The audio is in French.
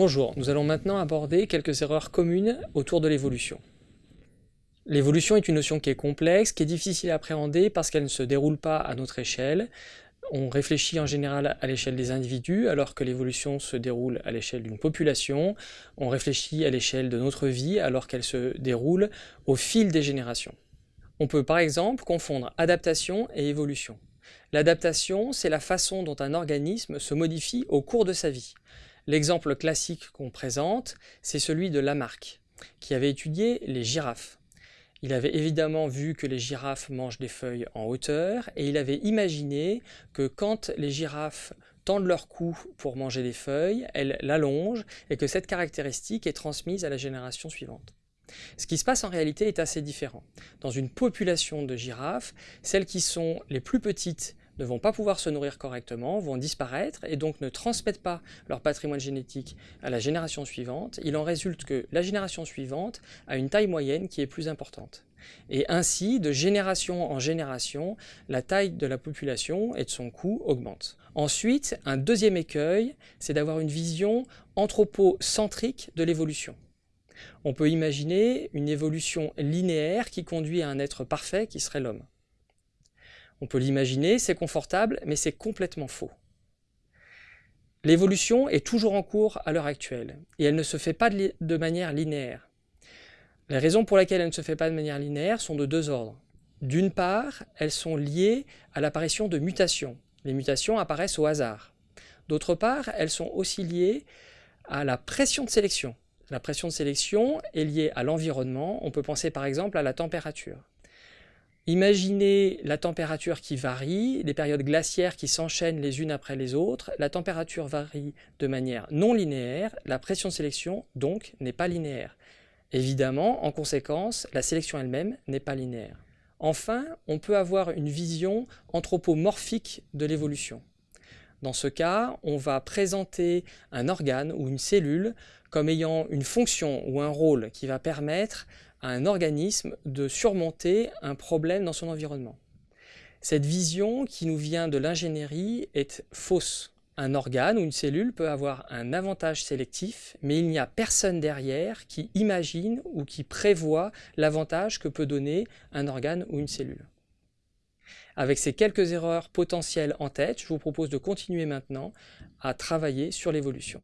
Bonjour, nous allons maintenant aborder quelques erreurs communes autour de l'évolution. L'évolution est une notion qui est complexe, qui est difficile à appréhender parce qu'elle ne se déroule pas à notre échelle. On réfléchit en général à l'échelle des individus, alors que l'évolution se déroule à l'échelle d'une population. On réfléchit à l'échelle de notre vie, alors qu'elle se déroule au fil des générations. On peut par exemple confondre adaptation et évolution. L'adaptation, c'est la façon dont un organisme se modifie au cours de sa vie. L'exemple classique qu'on présente, c'est celui de Lamarck, qui avait étudié les girafes. Il avait évidemment vu que les girafes mangent des feuilles en hauteur, et il avait imaginé que quand les girafes tendent leur cou pour manger des feuilles, elles l'allongent, et que cette caractéristique est transmise à la génération suivante. Ce qui se passe en réalité est assez différent. Dans une population de girafes, celles qui sont les plus petites ne vont pas pouvoir se nourrir correctement, vont disparaître et donc ne transmettent pas leur patrimoine génétique à la génération suivante. Il en résulte que la génération suivante a une taille moyenne qui est plus importante. Et ainsi, de génération en génération, la taille de la population et de son coût augmente. Ensuite, un deuxième écueil, c'est d'avoir une vision anthropocentrique de l'évolution. On peut imaginer une évolution linéaire qui conduit à un être parfait qui serait l'homme. On peut l'imaginer, c'est confortable, mais c'est complètement faux. L'évolution est toujours en cours à l'heure actuelle, et elle ne se fait pas de manière linéaire. Les raisons pour lesquelles elle ne se fait pas de manière linéaire sont de deux ordres. D'une part, elles sont liées à l'apparition de mutations. Les mutations apparaissent au hasard. D'autre part, elles sont aussi liées à la pression de sélection. La pression de sélection est liée à l'environnement. On peut penser par exemple à la température. Imaginez la température qui varie, les périodes glaciaires qui s'enchaînent les unes après les autres, la température varie de manière non linéaire, la pression de sélection donc n'est pas linéaire. Évidemment, en conséquence, la sélection elle-même n'est pas linéaire. Enfin, on peut avoir une vision anthropomorphique de l'évolution. Dans ce cas, on va présenter un organe ou une cellule comme ayant une fonction ou un rôle qui va permettre à un organisme de surmonter un problème dans son environnement. Cette vision qui nous vient de l'ingénierie est fausse. Un organe ou une cellule peut avoir un avantage sélectif, mais il n'y a personne derrière qui imagine ou qui prévoit l'avantage que peut donner un organe ou une cellule. Avec ces quelques erreurs potentielles en tête, je vous propose de continuer maintenant à travailler sur l'évolution.